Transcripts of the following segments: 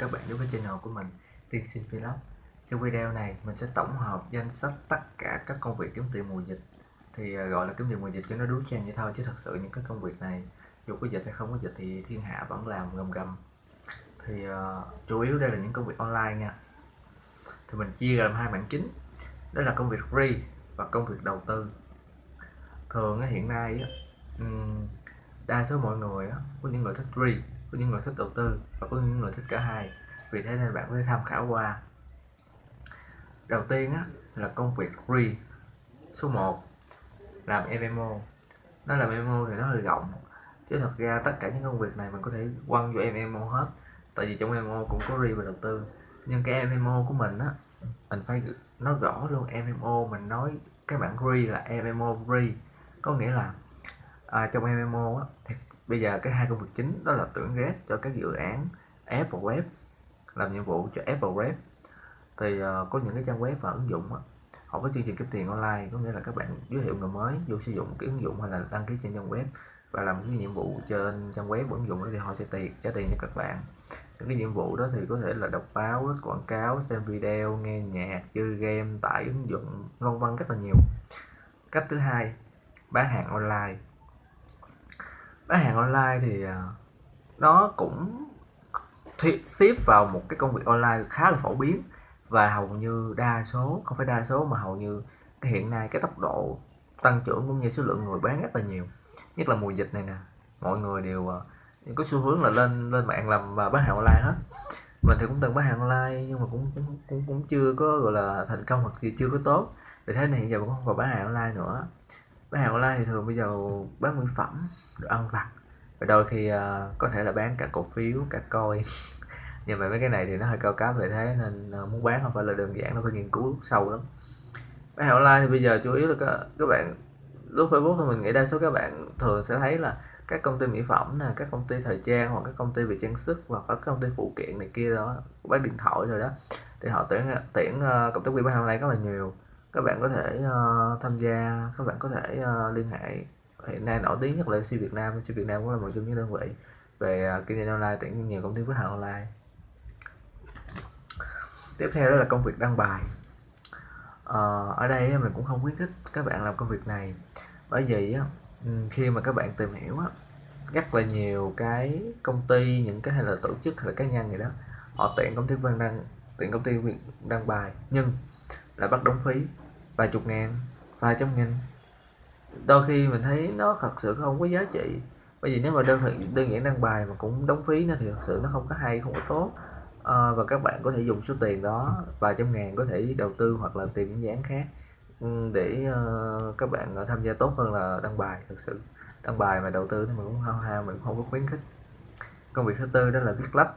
các bạn đến với channel của mình Tiên Sinh Vlog. Trong video này mình sẽ tổng hợp danh sách tất cả các công việc kiếm tiền mùa dịch. Thì à, gọi là kiếm tiền mùa dịch cho nó đúng trang vậy thôi chứ thật sự những cái công việc này dù có dịch hay không có dịch thì thiên hạ vẫn làm gầm gầm. Thì uh, chủ yếu đây là những công việc online nha. Thì mình chia làm hai mảng chính. Đó là công việc free và công việc đầu tư. Thường hiện nay đa số mọi người có những người thích free có những người thích đầu tư và có những người thích cả hai. Vì thế nên bạn có thể tham khảo qua. Đầu tiên á, là công việc free số 1 làm MMO nó là MMO thì nó hơi rộng chứ thật ra tất cả những công việc này mình có thể quăng vô MMO hết. Tại vì trong MMO cũng có free và đầu tư. Nhưng cái MMO của mình á mình phải nói rõ luôn MMO mình nói cái bản free là MMO free có nghĩa là à, trong MMO á, thì bây giờ cái hai công việc chính đó là tuyển rep cho các dự án Apple Web làm nhiệm vụ cho Apple Web. Thì uh, có những cái trang web và ứng dụng đó, họ có chương trình kiếm tiền online có nghĩa là các bạn giới thiệu người mới vô sử dụng cái ứng dụng hay là đăng ký trên trang web và làm cái nhiệm vụ trên trang web ứng dụng đó thì họ sẽ tiền trả tiền cho các bạn. Những cái nhiệm vụ đó thì có thể là đọc báo quảng cáo xem video nghe nhạc chơi game tải ứng dụng vân vân rất là nhiều. Cách thứ hai bán hàng online bán hàng online thì à, nó cũng ship vào một cái công việc online khá là phổ biến. Và hầu như đa số không phải đa số mà hầu như hiện nay cái tốc độ tăng trưởng cũng như số lượng người bán rất là nhiều. Nhất là mùa dịch này nè mọi người đều à, có xu hướng là lên lên mạng làm à, bán hàng online hết. Mình thì cũng từng bán hàng online nhưng mà cũng cũng cũng, cũng chưa có gọi là thành công hoặc gì chưa có tốt. Vì thế này giờ cũng không còn bán hàng online nữa bán hàng online thì thường bây giờ bán mỹ phẩm đồ ăn vặt. Và đôi khi uh, có thể là bán cả cổ phiếu cả coin. Nhưng mà mấy cái này thì nó hơi cao cấp về thế nên uh, muốn bán không phải là đơn giản nó phải nghiên cứu sâu lắm. Bán hàng online thì bây giờ chủ yếu là các, các bạn lúc Facebook thì mình nghĩ đa số các bạn thường sẽ thấy là các công ty mỹ phẩm nè các công ty thời trang hoặc các công ty về trang sức hoặc các công ty phụ kiện này kia đó bán điện thoại rồi đó thì họ tuyển tuyển ờ, uh, cộng tác viên bán hàng online rất là nhiều các bạn có thể uh, tham gia các bạn có thể uh, liên hệ. Hiện nay nổi tiếng nhất là siêu Việt Nam siêu Việt Nam cũng là một trong những đơn vị về uh, kinh doanh online tuyển nhiều công ty khách hàng online. Tiếp theo đó là công việc đăng bài. Uh, ở đây mình cũng không khuyến khích các bạn làm công việc này. Bởi vì khi mà các bạn tìm hiểu rất là nhiều cái công ty những cái hay là tổ chức hay là cá nhân gì đó họ tuyển công ty văn đăng tuyển công ty đăng bài. Nhưng là bắt đóng phí vài chục ngàn vài trăm nghìn. Đôi khi mình thấy nó thật sự không có giá trị. Bởi vì nếu mà đơn đơn giản đăng bài mà cũng đóng phí nữa thì thật sự nó không có hay không có tốt. À, và các bạn có thể dùng số tiền đó vài trăm ngàn có thể đầu tư hoặc là tìm những dự án khác ừ, để uh, các bạn ờ, tham gia tốt hơn là đăng bài thực sự. Đăng bài mà đầu tư thì mình cũng hao hao mình cũng không có khuyến khích. Công việc thứ tư đó là viết lách.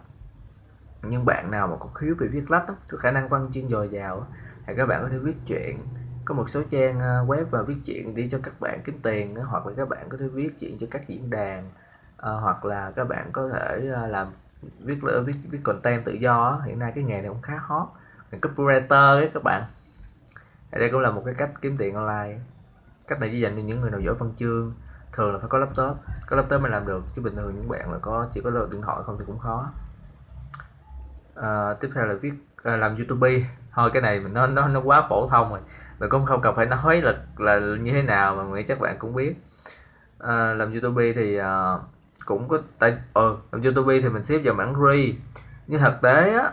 Nhưng bạn nào mà có khiếu về viết lách có khả năng văn chuyên dồi dào thì các bạn có thể viết chuyện có một số trang ờ, web và viết chuyện đi cho các bạn kiếm tiền hoặc là các bạn có thể viết chuyện cho các diễn đàn à, hoặc là các bạn có thể ờ, làm viết viết viết content tự do hiện nay cái nghề này cũng khá hot copywriter ấy các bạn. Đây cũng là một cái cách kiếm tiền online cách này chỉ dành cho những người nào giỏi văn chương thường là phải có laptop có laptop mới làm được chứ bình thường những bạn là có chỉ có điện thoại không thì cũng khó. À, tiếp theo là viết Ờ, làm youtube. Thôi cái này mình nó nó nó quá phổ thông rồi. Mình cũng không cần phải nói là là như thế nào mà nghĩ chắc bạn cũng biết. À, làm youtube thì à, cũng có tại ờ làm youtube thì mình xếp vào mảng free. Nhưng thực tế á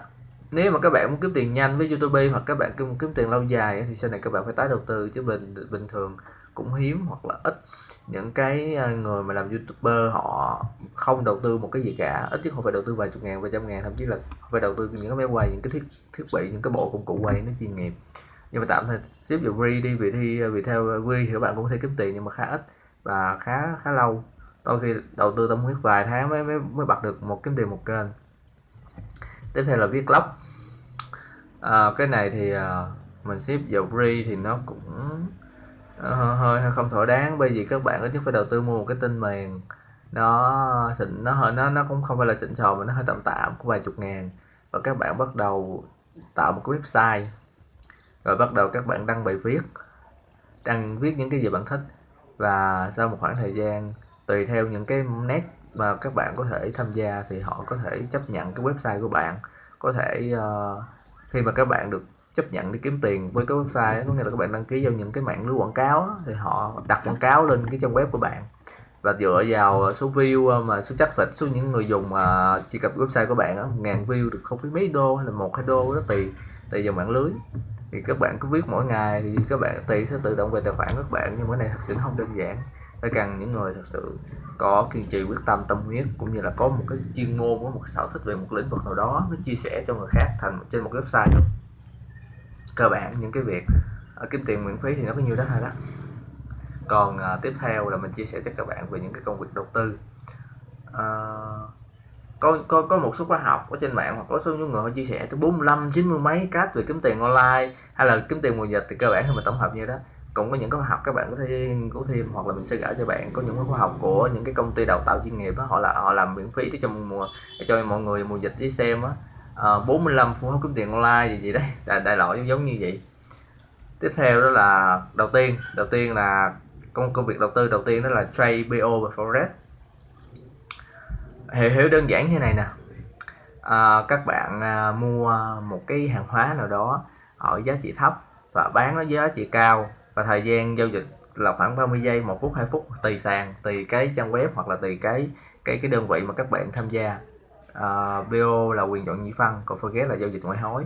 nếu mà các bạn muốn kiếm tiền nhanh với youtube hoặc các bạn kiếm, kiếm tiền lâu dài thì sau này các bạn phải tái đầu tư chứ bình bình thường cũng hiếm hoặc là ít. Những cái à, người mà làm youtuber họ không đầu tư một cái gì cả ít nhất không phải đầu tư vài chục ngàn vài trăm ngàn thậm chí là phải đầu tư những cái máy quay những cái thiết thiết bị những cái bộ công cụ quay nó chuyên nghiệp. Nhưng mà tạm thời xếp vào free đi vì thi à, vì theo free thì các bạn cũng có thể kiếm tiền nhưng mà khá ít và khá khá lâu. Đôi khi đầu tư tâm huyết vài tháng mới mới mới bật được một kiếm tiền một kênh. Tiếp theo là viết blog à, cái này thì uh, mình ship vào free thì nó cũng Ờ, hơi không thỏa đáng bởi vì các bạn ít nhất phải đầu tư mua một cái tin mềm nó xịn nó hơi nó nó cũng không phải là xịn sò mà nó hơi tạm tạm của vài chục ngàn. Và các bạn bắt đầu tạo một cái website. Rồi bắt đầu các bạn đăng bài viết đăng viết những cái gì bạn thích. Và sau một khoảng thời gian tùy theo những cái nét mà các bạn có thể tham gia thì họ có thể chấp nhận cái website của bạn. Có thể uh, khi mà các bạn được chấp nhận đi kiếm tiền với cái website có nghĩa là các bạn đăng ký vào những cái mạng lưới quảng cáo thì họ đặt quảng cáo lên cái trang web của bạn. Và dựa vào số view ờ, mà số traffic, số những người dùng mà truy cập website của bạn á, ngàn view được không phí mấy đô hay là một, hai đô đó, tùy tùy vào mạng lưới. Thì các bạn cứ viết mỗi ngày thì các bạn tiền sẽ tự động về tài khoản các bạn, nhưng cái này thật sự không đơn giản. Phải cần những người thật sự có kiên trì quyết tâm tâm huyết, cũng như là có một cái chuyên môn, có một sở thích về một lĩnh vực nào đó, nó chia sẻ cho người khác thành trên một website đó cơ bản những cái việc uh, kiếm tiền miễn phí thì nó có nhiều đó thôi đó. Còn uh, tiếp theo là mình chia sẻ cho các bạn về những cái công việc đầu tư. Uh, có có có một số khóa học ở trên mạng hoặc có số những người họ chia sẻ tới 45 90 mấy cách về kiếm tiền online hay là kiếm tiền mùa dịch thì cơ bản thì mình tổng hợp như đó. Cũng có những khóa học các bạn có thể nghiên cứu thêm hoặc là mình sẽ gửi cho bạn có những khóa học của những cái công ty đào tạo chuyên nghiệp đó họ là họ làm miễn phí để cho mùa để cho mọi người mùa dịch đi xem á à, 45 phương pháp kiếm tiền online gì gì đấy đại, đại loại giống như vậy. Tiếp theo đó là đầu tiên đầu tiên là công công việc đầu tư đầu tiên đó là trade BO và forex. Hiểu hiểu đơn giản như này nè. À, các bạn à, mua một cái hàng hóa nào đó ở giá trị thấp và bán nó giá trị cao và thời gian giao dịch là khoảng 30 giây một phút hai phút tùy sàn tùy cái trang web hoặc là tùy cái cái cái đơn vị mà các bạn tham gia. Ờ, uh, BO là quyền chọn nhị phân còn forex là giao dịch ngoại hối.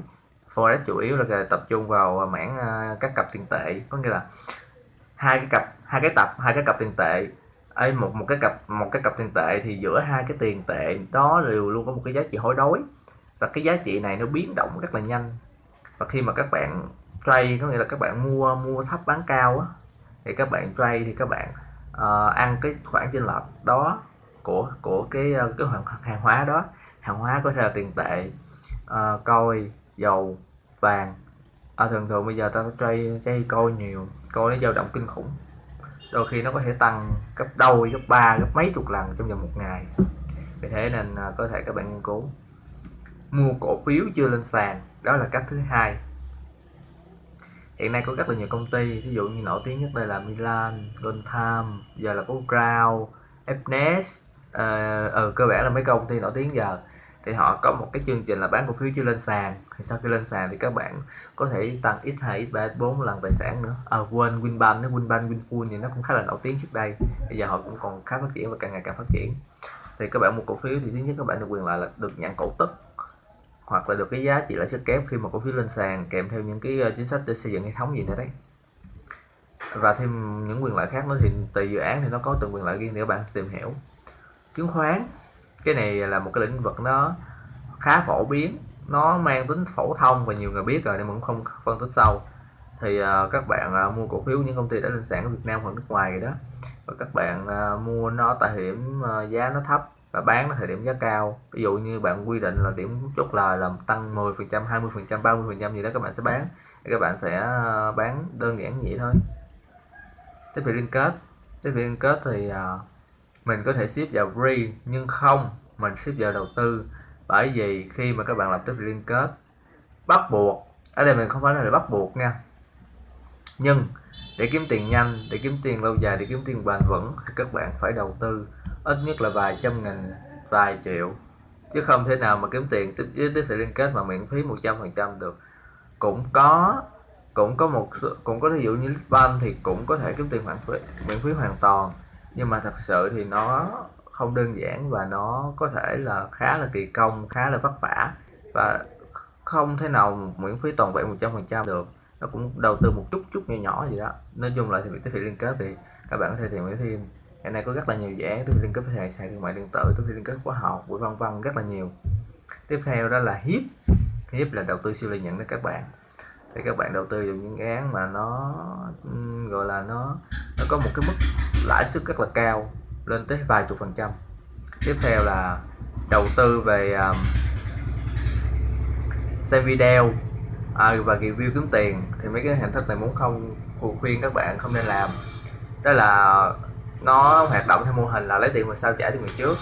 Forex chủ yếu là tập trung vào à, mảng uh, các cặp tiền tệ. Có nghĩa là hai cái cặp hai cái tập hai cái cặp tiền tệ. Ấy một một cái cặp một cái cặp tiền tệ thì giữa hai cái tiền tệ đó đều luôn có một cái giá trị hối đối. Và cái giá trị này nó biến động rất là nhanh. Và khi mà các bạn trade có nghĩa là các bạn mua mua thấp bán cao á thì các bạn trade thì các bạn uh, ăn cái khoản chênh lệch đó của của cái ờ, cái hàng, hàng hóa đó. Hàng hóa có thể là tiền tệ uh, coi dầu vàng. À, thường thường bây giờ ta chơi chơi coi nhiều coi nó dao động kinh khủng. Đôi khi nó có thể tăng gấp đôi gấp ba gấp mấy chục lần trong vòng một ngày. Vì thế nên uh, có thể các bạn nghiên cứu. Mua cổ phiếu chưa lên sàn đó là cách thứ hai. Hiện nay có rất là nhiều công ty ví dụ như nổi tiếng nhất đây là Milan, Goldtime giờ là có Crown, Fnes ờ, uh, ừ, cơ bản là mấy công ty nổi tiếng giờ. Thì họ có một cái chương trình là bán cổ phiếu chưa lên sàn. Thì sau khi lên sàn thì các bạn có thể tăng x 2 x 3 x 4 lần tài sản nữa. À, quên Winbank nó Winbank Winpool thì nó cũng khá là nổi tiếng trước đây. Bây giờ họ cũng còn khá phát triển và càng ngày càng phát triển. Thì các bạn mua cổ phiếu thì thứ nhất các bạn được quyền lợi là được nhận cổ tức hoặc là được cái giá trị lãi suất kép khi mà cổ phiếu lên sàn kèm theo những cái ờ, chính sách để xây dựng hệ thống gì nữa đấy. Và thêm những quyền lợi khác nữa thì tùy dự án thì nó có từng quyền lợi riêng để bạn tìm hiểu chứng khoán. Cái này là một cái lĩnh vực nó khá phổ biến nó mang tính phổ thông và nhiều người biết rồi nên mình cũng không phân tích sâu. Thì uh, các bạn uh, mua cổ phiếu những công ty đã lên sàn ở Việt Nam hoặc nước ngoài rồi đó và các bạn uh, mua nó tại điểm uh, giá nó thấp và bán nó thời điểm giá cao. Ví dụ như bạn quy định là điểm chốt lời là tăng 10 phần trăm 20 phần trăm 30 phần trăm gì đó các bạn sẽ bán. Thì các bạn sẽ bán đơn giản vậy thôi. Tiếp về liên kết. Tiếp về liên kết thì uh, mình có thể ship vào free nhưng không, mình ship vào đầu tư. Bởi vì khi mà các bạn lập tiếp liên kết, bắt buộc, ở đây mình không phải là để bắt buộc nha. Nhưng, để kiếm tiền nhanh, để kiếm tiền lâu dài, để kiếm tiền bền vững, thì các bạn phải đầu tư ít nhất là vài trăm nghìn, vài triệu. Chứ không thể nào mà kiếm tiền tiếp, với tiếp thị liên kết mà miễn phí 100 phần trăm được. Cũng có cũng có một cũng có ví dụ như ban thì cũng có thể kiếm tiền miễn phí miễn phí hoàn toàn nhưng mà thật sự thì nó không đơn giản và nó có thể là khá là kỳ công, khá là vất vả. Và không thể nào miễn phí toàn vẹn 100 phần trăm được. Nó cũng đầu tư một chút chút nhỏ nhỏ gì đó. Nói chung là thì việc tiếp thị liên kết thì các bạn có thể tìm hiểu thêm. Hiện nay có rất là nhiều dự án tôi liên kết với sàn thương mại điện tử tôi liên kết khóa học buổi vân vân, rất là nhiều. Tiếp theo đó là hiếp. Hiếp là đầu tư siêu lợi nhuận đó các bạn. Thì các bạn đầu tư vào những dự án mà nó gọi là nó nó có một cái mức lãi suất rất là cao lên tới vài chục phần trăm. Tiếp theo là đầu tư về um, xem video à, và review kiếm tiền. Thì mấy cái hình thức này muốn không khuyên các bạn không nên làm. Đó là nó hoạt động theo mô hình là lấy tiền mà sao trả tiền mình trước.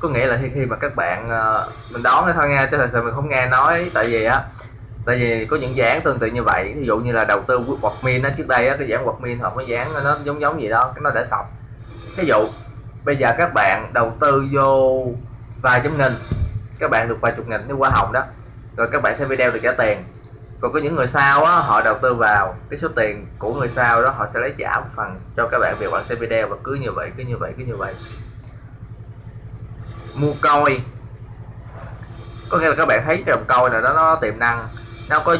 Có nghĩa là khi khi mà các bạn uh, mình đón thôi nghe chứ thật sự mình không nghe nói. Tại vì á tại vì có những dự án tương tự như vậy ví dụ như là đầu tư quạt min nó trước đây á, cái dự án quạt min hoặc cái dự án nó giống giống gì đó, cái nó đã sọc ví dụ, bây giờ các bạn đầu tư vô vài trăm nghìn, các bạn được vài chục nghìn, nếu qua hồng đó, rồi các bạn xem video được trả tiền. Còn có những người sau á, họ đầu tư vào cái số tiền của người sau đó, họ sẽ lấy trả một phần cho các bạn việc bạn xem video và cứ như vậy, cứ như vậy, cứ như vậy. Mua coi có nghĩa là các bạn thấy cái đồng coi là đó nó tiềm năng nó có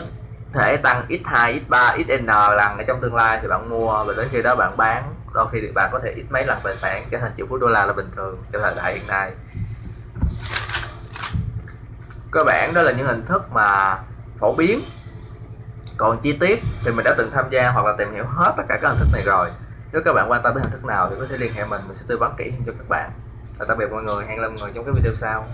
thể tăng x2 x3 xn lần ở trong tương lai thì bạn mua và đến khi đó bạn bán? Đôi khi thì bạn có thể ít mấy lần tài sản, trở thành triệu phú đô la là bình thường trong thời đại hiện nay. Cơ bản đó là những hình thức mà phổ biến. Còn chi tiết thì mình đã từng tham gia hoặc là tìm hiểu hết tất cả các hình thức này rồi. Nếu các bạn quan tâm đến hình thức nào thì có thể liên hệ mình mình sẽ tư vấn kỹ hơn cho các bạn. Và tạm biệt mọi người, hẹn gặp mọi người trong cái video sau.